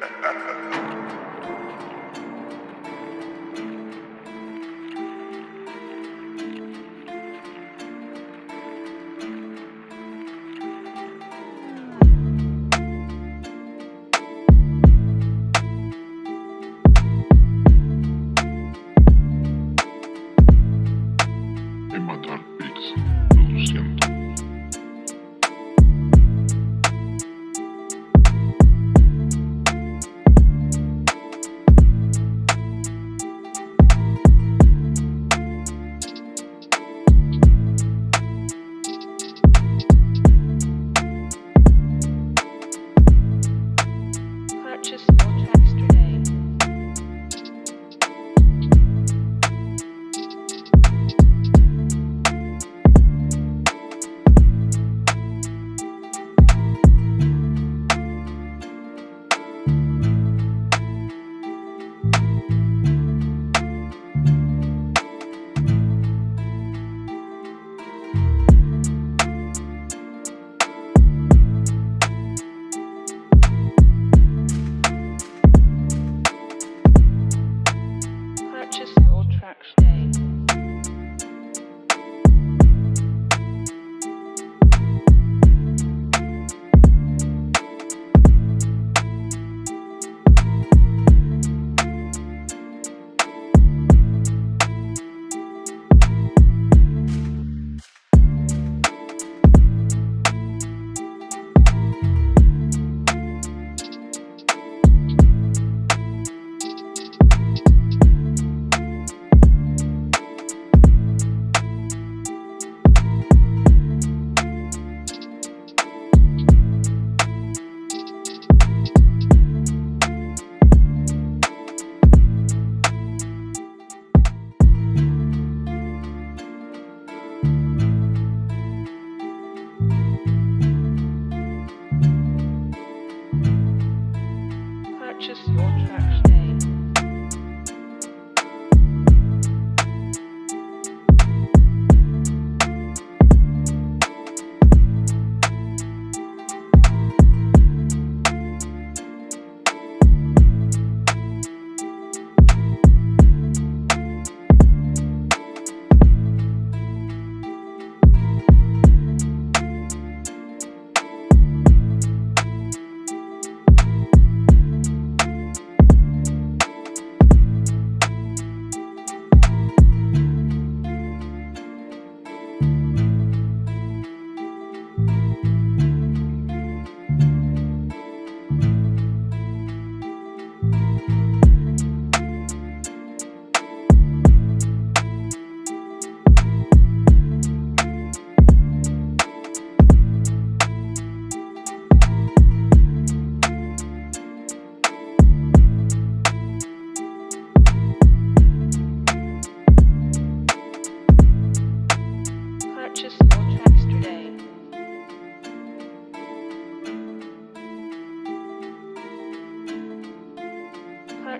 Ha ha ha!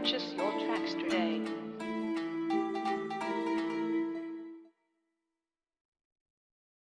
Purchase your tracks today.